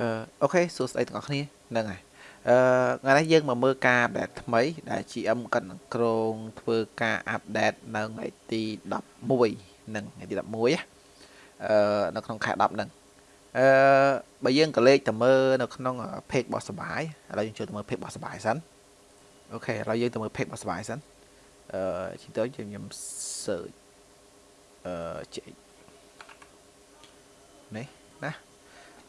អឺ OK សួស្តីទាំងអស់គ្នាហ្នឹងហើយអឺថ្ងៃនេះយើងមកមើលការ update ថ្មី ដែល GM គាត់នឹងគ្រោងធ្វើការ update នៅថ្ងៃទី11ហ្នឹងថ្ងៃទី11អឺនៅក្នុងខែ10ហ្នឹងអឺបើយើងក៏លេខទៅមើលនៅក្នុង page របស់សបាយឥឡូវយើងចូលទៅមើល page របស់សបាយសិន OK ឥឡូវយើងទៅមើល page របស់សបាយសិនអឺជិះទៅខ្ញុំ search អឺចេកនេះណា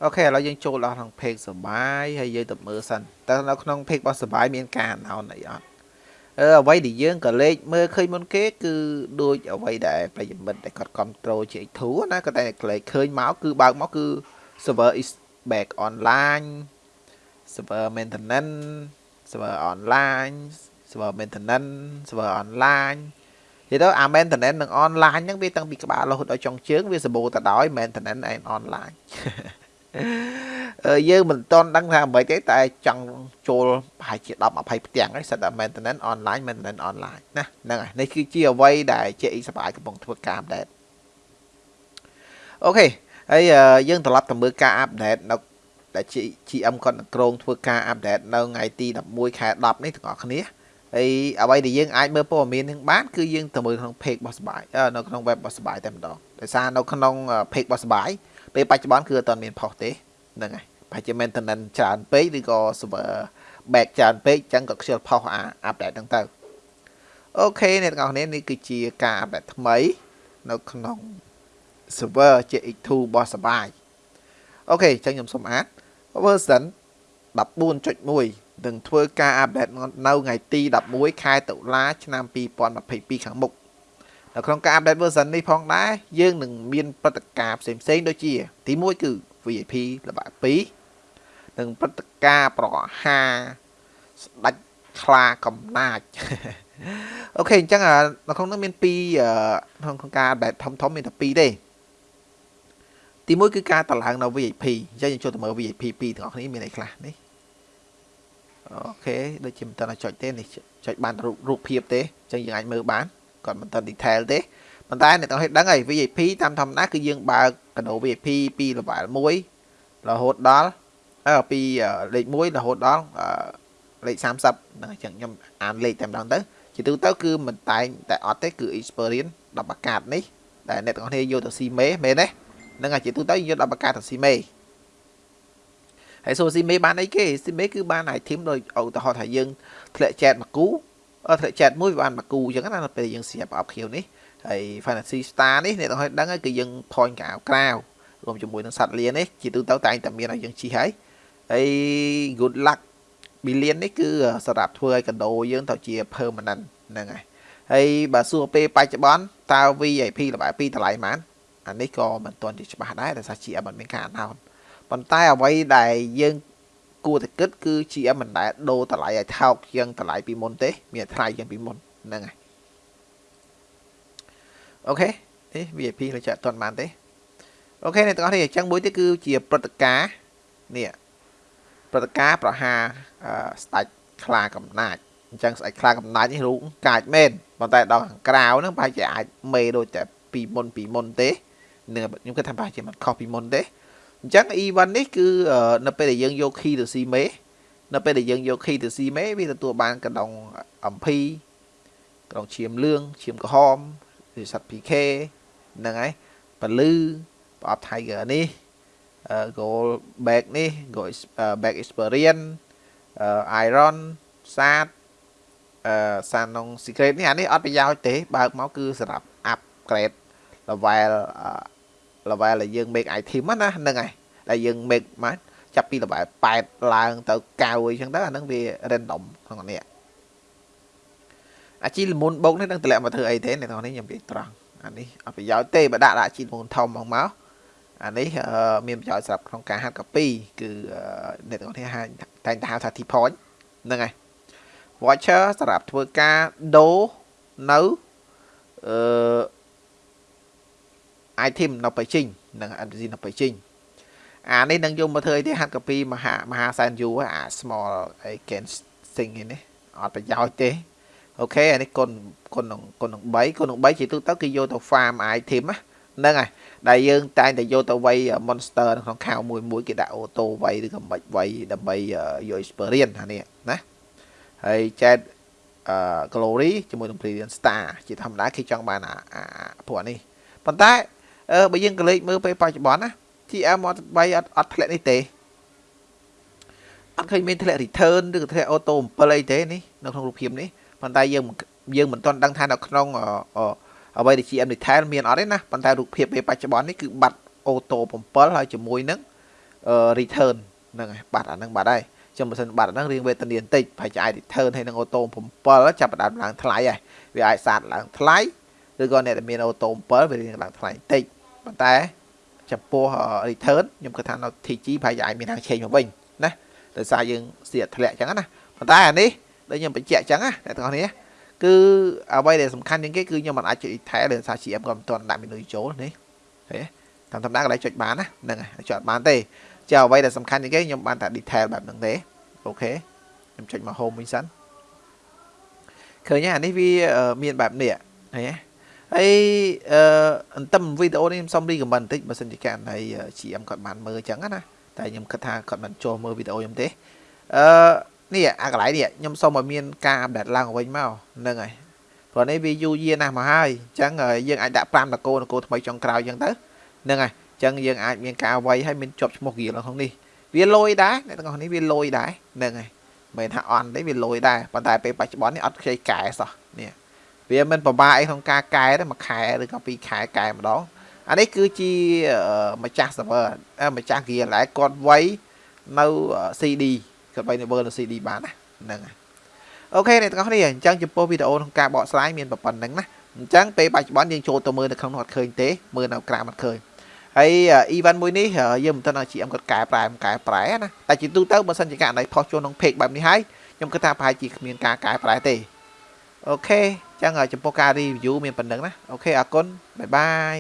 អូខេឥឡូវយើងចូលដល់ក្នុង page សបាយហើយយើងទៅមើលសិនតើនៅក្នុង page របស់សបាយមានការ announce អីអត់អឺអ្វីដែលយើងក៏លេខមើលឃើញមុនគេគឺដូចអ្វីដែលប្រិយមិត្តដែលគាត់ control GX2 ណាគាត់តែលេខឃើញមកគឺបើកមកគឺ server is back online server maintenance server online server maintenance server online និយាយទៅអា maintenance និង online ហ្នឹងវាតាំងពីក្បាលរហូតដល់ចុងជើងវាសម្បូរទៅដោយ maintenance and online យើងមិនតន់ដឹងថាអ្វីទេតែចង់ចូលប្រហែលជា10 20ផ្ទាំងហើយសិតតែ maintenance online maintenance online ណាហ្នឹងហើយនេះគឺជាអ្វីដែល JX សបាយកំពុងធ្វើការ update អូខេហើយយើងត្រឡប់ទៅមើលការ update នៅដែល GM គាត់នឹងក្រុងធ្វើការ update នៅថ្ងៃទី11ខែ10នេះទាំងអស់គ្នាហើយអ្វីដែលយើងអាចមើលព័ត៌មាននឹងបានគឺយើងទៅមើលក្នុង page របស់សបាយនៅក្នុង web របស់សបាយតែម្ដងដោយសារនៅក្នុង page របស់សបាយ ពេលបច្ចុប្បន្នគឺអត់ទាន់មានផុសទេហ្នឹងហើយប្រហែលជា maintenance ច្រើនពេកឬក៏ server back ច្រើនពេកអញ្ចឹងក៏ខ្ជិលផុសអា update ហ្នឹងទៅអូខេអ្នកទាំងអស់គ្នានេះគឺជាការ update ថ្មី នៅក្នុង server JX2 របស់សបាយOK អញ្ចឹងខ្ញុំសូមអាន version 14.1នឹងធ្វើការ update នៅថ្ងៃទី11ខែតុលាឆ្នាំ2022ខាងមុខ នៅក្នុងការ update version នេះផងដែរយើងនឹងមានព្រឹត្តិការណ៍ផ្សេងៗដូចជា ទី1គឺ VIP ល្បាក់2និងព្រឹត្តិការណ៍ប្រហារស្ដេចខ្លាកំណាច OK អញ្ចឹងនៅក្នុងនោះមាន2ក្នុងការ update ធំធំមានតែ2ទេទី1គឺការតឡើងនៅ VIP អញ្ចឹងយើងចូលទៅមើល VIP 2ទាំងអស់គ្នាមានអីខ្លះនេះអូខេដូចជាមិនតន់ចុចទេនេះចុចបានរូបភាពទេអញ្ចឹងយើងអាចមើលបាន គាត់មិនទាន់ detail ទេប៉ុន្តែអ្នកទាំងអស់ដឹងហើយ VIP តាមធម្មតាគឺយើងបើកកណូ VIP ពី level 1រហូតដល់អឺពីលេខ1រហូតដល់លេខ30ហ្នឹងអញ្ចឹងខ្ញុំអានលេខតែម្ដងទៅជាទូទៅគឺមិនតែងតែអត់ទេគឺ experience 10អាកាសនេះដែលអ្នកទាំងអស់គ្នាយកទៅស៊ីមេមែនទេហ្នឹងហើយជាទូទៅយក10អាកាសទៅស៊ីមេហើយសូស៊ីមេបានអីគេស៊ីមេគឺបាន item ដោយឧទាហរណ៍ថាយើងធ្លាក់ចែកមកគូអត់ ធ្លាក់ចែកមួយវាបានមកគូអញ្ចឹងណាពេលយើងស្រាប់អបខៀវនេះហើយ Fantasy Star នេះអ្នកទាំងឲ្យដឹងហើយគឺយើង point កៅក្រៅរួមជាមួយនឹងសត្វលៀននេះជាទូទៅតែងតែមានឲ្យយើងជីហើយហើយ good luck billion នេះគឺសម្រាប់ធ្វើឲ្យកដោយើងទៅជា permanent ហ្នឹងហើយហើយបើសួរពេលបច្ចុប្បន្នតើ VIP ល្បែ2តម្លៃប៉ុន្មានអានេះក៏មិនទាន់ជាច្បាស់ដែរដោយសារ GM មិនមានការអណោនប៉ុន្តែអ្វីដែលយើង គួរតែគិតគឺ GM មិនដែលដូរតម្លៃឲ្យថោកជាងតម្លៃពីមុនទេ មានថ្លៃជាងពីមុនហ្នឹងហើយអូខេនេះ VIP លើចាក់អត់បានទេអូខេអ្នកទាំងអស់នេះអញ្ចឹងមួយទៀតគឺជាព្រឹត្តិការណ៍នេះព្រឹត្តិការណ៍ប្រហាស្ដេចខ្លាកំណាចអញ្ចឹងស្ដេចខ្លាកំណាចនេះរូបកាចមែនប៉ុន្តែដល់ខាងក្រៅហ្នឹងប្រហែលជាអាចមេដូចតែពីមុនពីមុនទេនឹងខ្ញុំគិតថាប្រហែលជាមិនខុសពីមុនទេ អញ្ចឹង event នេះគឺនៅពេលដែលយើងយក key ទៅស៊ីមេនៅពេលដែលយើងយក key ទៅស៊ីមេវាទទួលបានកណ្ដុងអំភីកណ្ដុងឈាមលឿងឈាមក្រហមឬសัตว์ PK ហ្នឹងហើយពលឺប្រអប់ Tiger នេះ goal back នេះ goal back experience iron សាតអឺសានង secret នេះអានេះអត់ប្រយោជន៍ទេបើកមកគឺសម្រាប់ upgrade level level ដែលយើង make item ណាហ្នឹងហើយដែលយើង make មកចាប់ពី level 8ឡើងទៅ9អីចឹងទៅអាហ្នឹងវា random ក្នុងនេះអាជីលមុនបោកនេះនឹងតម្លាក់មកធ្វើអីទេអ្នកនរនេះខ្ញុំនិយាយត្រង់អានេះអត់ប្រយោជន៍ទេបើដាក់ដាក់ជីលមុនធំមកមកអានេះមានប្រយោជន៍សម្រាប់ក្នុងការហាត់កាពីគឺអ្នកនរនេះតែងតែហៅថា T point ហ្នឹងហើយ watcher សម្រាប់ធ្វើការដូរនៅអឺ item នៅបៃជីងនិង NPC នៅបៃជីងអានេះនឹងយកមកធ្វើអីទេហាត់កាពីមហាមហាសែនយូអា small អី can sing នេះអត់ប្រយោជន៍ទេអូខេអានេះគុណគុណនឹងគុណនឹង3គុណនឹង3ជាទូទៅគឺយកទៅ farm item ណាហ្នឹងហើយដែលយើងតែងតែយកទៅវាយ monster នៅក្នុងខោមួយមួយគេដាក់អូតូវាយឬក៏មិនវាយដើម្បីយក experience អានេះណាហើយ chat អឺ glory ជាមួយនឹង brilliant star ជាធម្មតាគេចង់បានអាពួកនេះប៉ុន្តែ អឺបើយើងក៏លេចមើលពេលបច្ចុប្បន្នណា TM អត់បីអត់អត់ធ្លាក់នេះទេអត់ឃើញមានធ្លាក់ return ឬក៏ធ្លាក់ auto 7អីទេនេះនៅក្នុងរូបភាពនេះប៉ុន្តែយើងយើងមិនទាន់ដឹងថានៅក្នុងអ្វីដែល GM detail មានអត់ទេណាប៉ុន្តែរូបភាពពេលបច្ចុប្បន្ននេះគឺបាត់ auto 7ហើយជាមួយនឹង return ហ្នឹងហើយបាត់អាហ្នឹងបាត់ហើយចាំបើសិនបាត់អាហ្នឹងរៀងវេទនាបន្តិចប្រហែលជាអាច return ហើយនឹង auto 7ចាប់ផ្ដើមឡើងថ្លៃហើយវាអាចសាតឡើងថ្លៃ ឬក៏អ្នកដែលមាន auto 7វារៀងឡើងថ្លៃបន្តិចប៉ុន្តែចំពោះ return ខ្ញុំគិតថានៅ TG ប្រហែលជាអាចមានខាងឆេងមកវិញណាដោយសារយើងស្ទាក់ធ្លាក់អញ្ចឹងណាប៉ុន្តែអានេះដូចខ្ញុំបញ្ជាក់អញ្ចឹងណាអ្នកទាំងអស់គ្នាគឺអ្វីដែលសំខាន់ជាងគេគឺខ្ញុំមិនអាចចុច detail ដោយសារ GM ក៏មិនទាន់ដាក់ menu ចូលនេះហេតាមធម្មតាកន្លែងចុចបានណាហ្នឹងហើយចុចបានទេចាអ្វីដែលសំខាន់ជាងគេខ្ញុំបានតែ detail បែបហ្នឹងទេអូខេខ្ញុំចុចមក home វិញសិនឃើញអានេះវាមានបែបនេះឃើញទេ ហើយអឺអន្ទឹមវីដេអូនេះខ្ញុំសុំ recommend បន្តិចបើសិនជាករណី GM គាត់បានមើលអញ្ចឹងណាតែខ្ញុំគិតថាគាត់មិនចូលមើលវីដេអូខ្ញុំទេអឺនេះអាកន្លែងនេះខ្ញុំសុំឲ្យមានការអាប់ដេតឡើងវិញមកហ្នឹងហើយព្រោះនេះវាយូរយារណាស់មកហើយអញ្ចឹងយើងអាចដាក់5នគរនគរថ្មីចុងក្រោយអញ្ចឹងទៅហ្នឹងហើយអញ្ចឹងយើងអាចមានការវាយឲ្យមានជាប់ឈ្មោះហ្គៀលក្នុងនេះវាលយដែរអ្នកទាំងអស់នេះវាលយដែរហ្នឹងហើយមិនថាអន់ទេវាលយដែរប៉ុន្តែពេលបច្ចុប្បន្ននេះអត់ខ្ចីកែសោះនេះ វាមិនពិបាកអីក្នុងការកែទេមួយខែឬក៏ពីរខែកែម្ដងអានេះគឺជាម្ចាស់ server ម្ចាស់ gear ឡែគាត់វាយនៅ CD គាត់វាយនៅ server នៅ CD បានណាហ្នឹងហើយអូខេអ្នកទាំងអស់គ្នាអញ្ចឹងចំពោះវីដេអូក្នុងការបកស្រាយមានប៉ុណ្្នឹងណាអញ្ចឹងពេលបច្ចុប្បន្នយើងចូលទៅមើលនៅក្នុងនោះអត់ឃើញទេមើលនៅក្រៅអត់ឃើញហើយ event មួយនេះយើងមិនទាន់ឲ្យ GM គាត់កែប្រែកែប្រែណាតែជាទូទៅបើសិនជាករណី post ចូលក្នុង page បែបនេះហើយខ្ញុំគិតថាប្រហែលជាគ្មានការកែប្រែទេ OK អញ្ចឹងចំពោះការ review មានប៉ុណ្្នឹងណា OK អរគុណ bye bye